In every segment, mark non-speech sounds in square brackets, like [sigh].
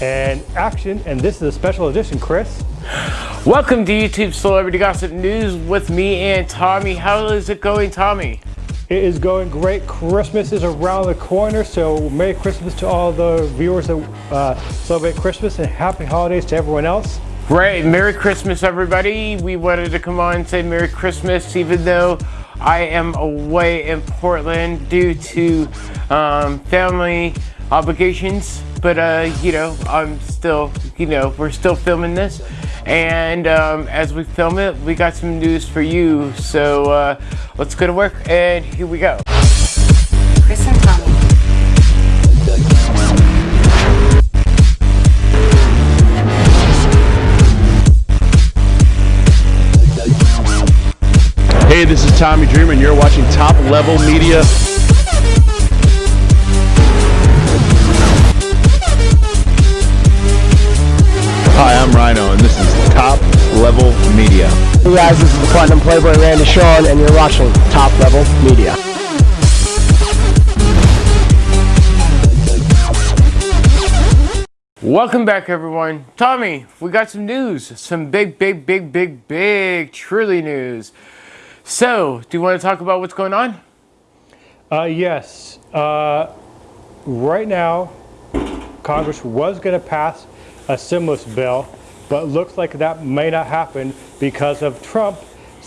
and action. And this is a special edition, Chris. Welcome to YouTube Celebrity Gossip News with me and Tommy. How is it going, Tommy? It is going great. Christmas is around the corner, so Merry Christmas to all the viewers that uh, celebrate Christmas and Happy Holidays to everyone else. Right, Merry Christmas, everybody. We wanted to come on and say Merry Christmas, even though I am away in Portland due to um, family obligations. But, uh, you know, I'm still, you know, we're still filming this. And um, as we film it, we got some news for you. So uh, let's go to work and here we go. Chris and Tommy. Hey, this is Tommy Dreamer, and you're watching Top Level Media. Top Level Media. Hey guys, this is the Platinum Playboy Randy Sean, and you're watching Top Level Media. Welcome back, everyone. Tommy, we got some news. Some big, big, big, big, big, truly news. So, do you want to talk about what's going on? Uh, yes. Uh, right now, Congress was going to pass a stimulus bill, but looks like that may not happen because of Trump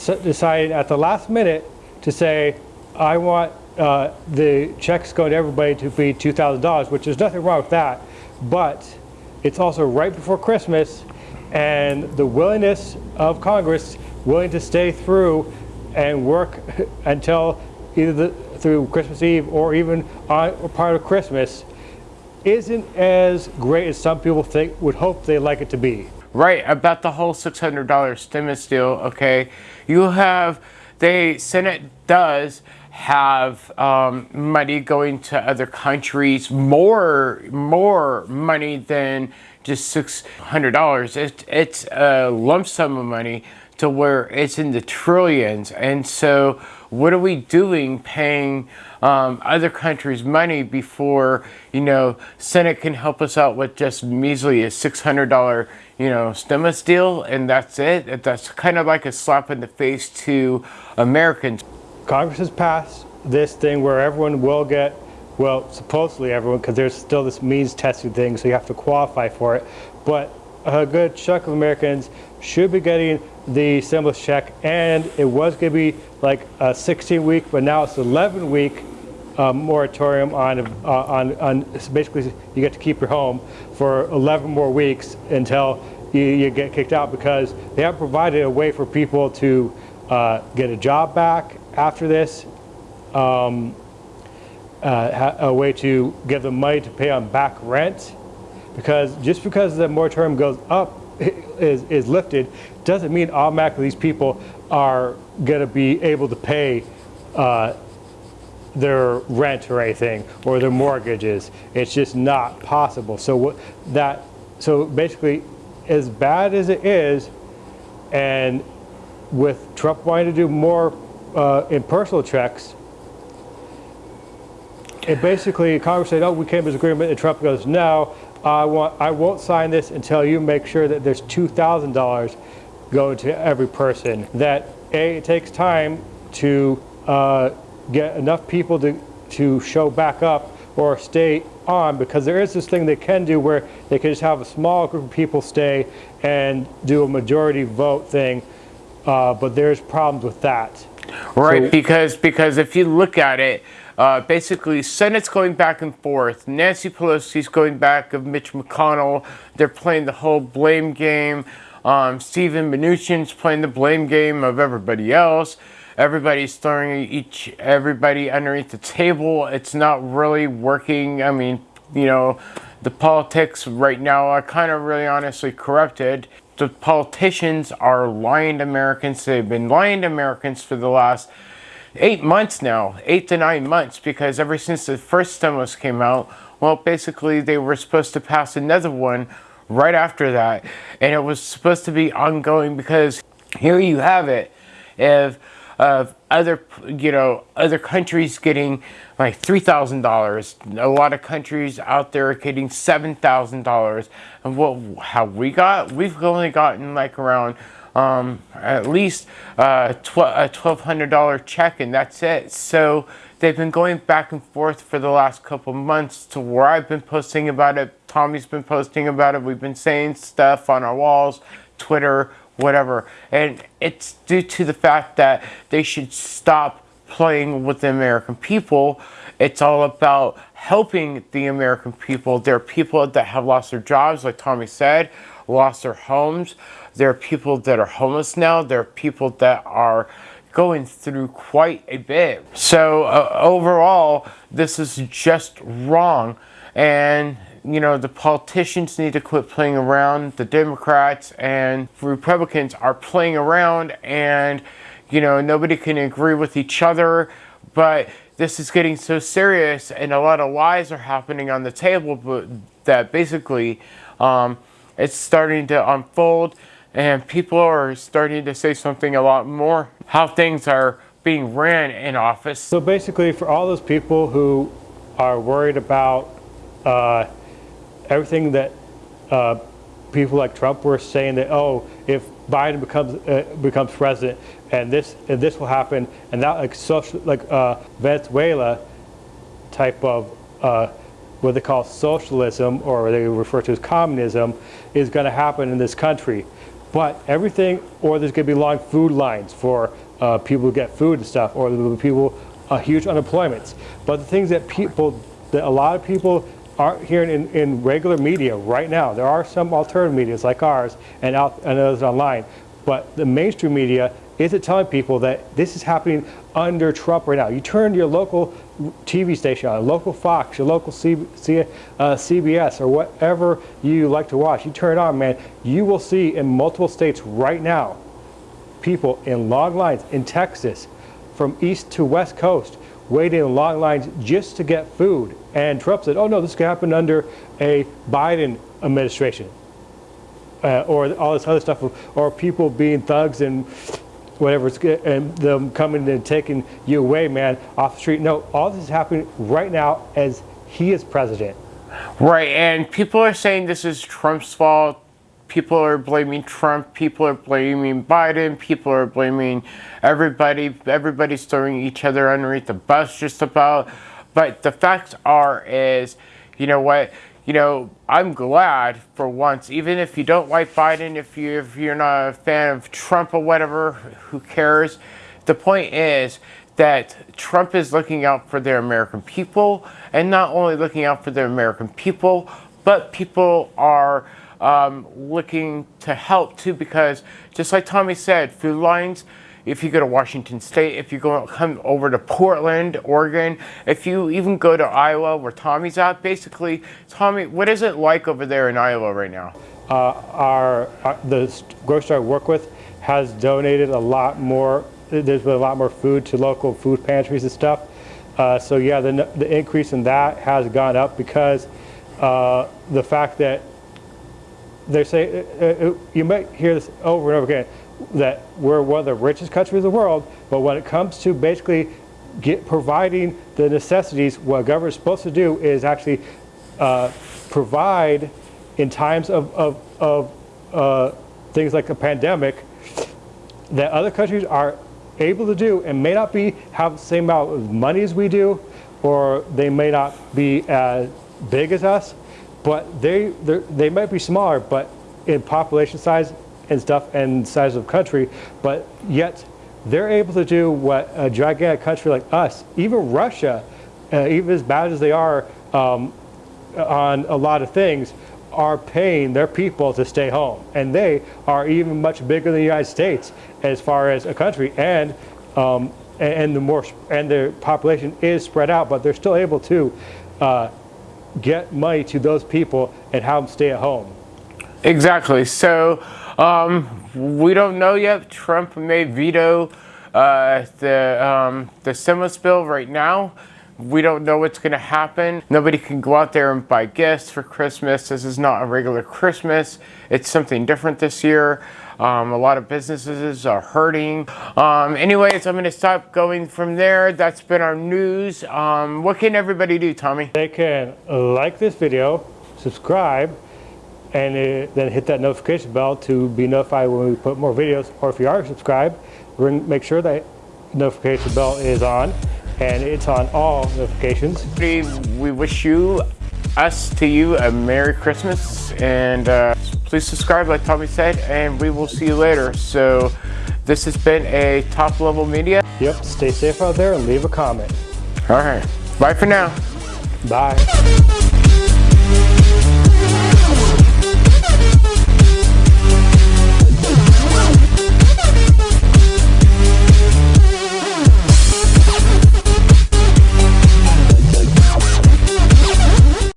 deciding at the last minute to say, I want uh, the checks going to everybody to be $2,000, which there's nothing wrong with that. But it's also right before Christmas, and the willingness of Congress willing to stay through and work [laughs] until either the, through Christmas Eve or even on or part of Christmas isn't as great as some people think would hope they'd like it to be. Right, about the whole $600 stimulus deal, okay? You have, the Senate does have um, money going to other countries, more, more money than just $600. It, it's a lump sum of money to where it's in the trillions. And so what are we doing paying um, other countries money before, you know, Senate can help us out with just measly a $600, you know, stimulus deal and that's it? That's kind of like a slap in the face to Americans. Congress has passed this thing where everyone will get, well, supposedly everyone, because there's still this means testing thing, so you have to qualify for it. But a good chunk of Americans should be getting the stimulus check and it was going to be like a 16 week but now it's 11 week uh, moratorium on, uh, on, on basically you get to keep your home for 11 more weeks until you, you get kicked out because they have provided a way for people to uh, get a job back after this um, uh, a way to give them money to pay on back rent because just because the moratorium goes up is, is lifted doesn't mean automatically these people are going to be able to pay uh, their rent or anything or their mortgages. It's just not possible. So what that so basically as bad as it is and with Trump wanting to do more uh, impersonal checks it basically Congress said, oh, we came to this agreement, and Trump goes, no, I, want, I won't sign this until you make sure that there's $2,000 going to every person. That A, it takes time to uh, get enough people to, to show back up or stay on because there is this thing they can do where they can just have a small group of people stay and do a majority vote thing, uh, but there's problems with that. Right, so, because because if you look at it, uh, basically, Senate's going back and forth. Nancy Pelosi's going back of Mitch McConnell. They're playing the whole blame game. Um, Steven Mnuchin's playing the blame game of everybody else. Everybody's throwing each everybody underneath the table. It's not really working. I mean, you know, the politics right now are kind of really honestly corrupted. The politicians are lying to Americans. They've been lying to Americans for the last eight months now, eight to nine months, because ever since the first stimulus came out, well, basically they were supposed to pass another one right after that. And it was supposed to be ongoing because here you have it. If of other, you know, other countries getting like three thousand dollars. A lot of countries out there getting seven thousand dollars. And what how we got? We've only gotten like around um, at least uh, a twelve hundred dollar check, and that's it. So they've been going back and forth for the last couple months to where I've been posting about it. Tommy's been posting about it. We've been saying stuff on our walls, Twitter, whatever. And it's due to the fact that they should stop playing with the American people. It's all about helping the American people. There are people that have lost their jobs, like Tommy said, lost their homes. There are people that are homeless now. There are people that are going through quite a bit. So uh, overall, this is just wrong. And you know, the politicians need to quit playing around. The Democrats and Republicans are playing around and, you know, nobody can agree with each other. But this is getting so serious and a lot of lies are happening on the table but that basically um, it's starting to unfold and people are starting to say something a lot more how things are being ran in office. So basically, for all those people who are worried about uh, everything that uh, people like Trump were saying that oh, if Biden becomes uh, becomes president and this and this will happen and that like social like uh, Venezuela type of uh, what they call socialism or they refer to as communism is going to happen in this country. But everything, or there's going to be long food lines for uh, people who get food and stuff, or there people, uh, huge unemployments. But the things that people, that a lot of people aren't hearing in, in regular media right now, there are some alternative medias like ours and, out, and others online, but the mainstream media isn't telling people that this is happening under Trump right now. You turn to your local TV station on, local Fox, your local C, C, uh, CBS, or whatever you like to watch. You turn it on, man, you will see in multiple states right now people in long lines in Texas from east to west coast waiting in long lines just to get food. And Trump said, oh no, this could happen under a Biden administration. Uh, or all this other stuff, or people being thugs and whatever, it's good, and them coming and taking you away, man, off the street. No, all this is happening right now as he is president. Right, and people are saying this is Trump's fault. People are blaming Trump. People are blaming Biden. People are blaming everybody. Everybody's throwing each other underneath the bus just about. But the facts are is, you know what? You know, I'm glad for once, even if you don't like Biden, if you if you're not a fan of Trump or whatever, who cares? The point is that Trump is looking out for their American people, and not only looking out for their American people, but people are um, looking to help too, because just like Tommy said, food lines if you go to Washington State, if you go come over to Portland, Oregon, if you even go to Iowa where Tommy's at, basically, Tommy, what is it like over there in Iowa right now? Uh, our, our, the grocery I work with has donated a lot more. There's been a lot more food to local food pantries and stuff. Uh, so yeah, the, the increase in that has gone up because uh, the fact that they say uh, uh, you might hear this over and over again that we're one of the richest countries in the world, but when it comes to basically get providing the necessities, what government is supposed to do is actually uh, provide in times of, of, of uh, things like a pandemic that other countries are able to do and may not be have the same amount of money as we do, or they may not be as big as us, but they they might be smaller, but in population size and stuff and size of country, but yet they're able to do what a gigantic country like us, even Russia, uh, even as bad as they are um, on a lot of things, are paying their people to stay home. And they are even much bigger than the United States as far as a country. And um, and the more and their population is spread out, but they're still able to uh, get money to those people and have them stay at home. Exactly. So um, we don't know yet. Trump may veto uh, the um, the stimulus bill right now. We don't know what's going to happen. Nobody can go out there and buy gifts for Christmas. This is not a regular Christmas. It's something different this year. Um, a lot of businesses are hurting. Um, anyways, I'm going to stop going from there. That's been our news. Um, what can everybody do, Tommy? They can like this video, subscribe, and uh, then hit that notification bell to be notified when we put more videos. Or if you are subscribed, make sure that notification bell is on and it's on all notifications. We we wish you, us to you, a Merry Christmas. And uh, please subscribe, like Tommy said, and we will see you later. So this has been a top level media. Yep, stay safe out there and leave a comment. All right. Bye for now. Bye.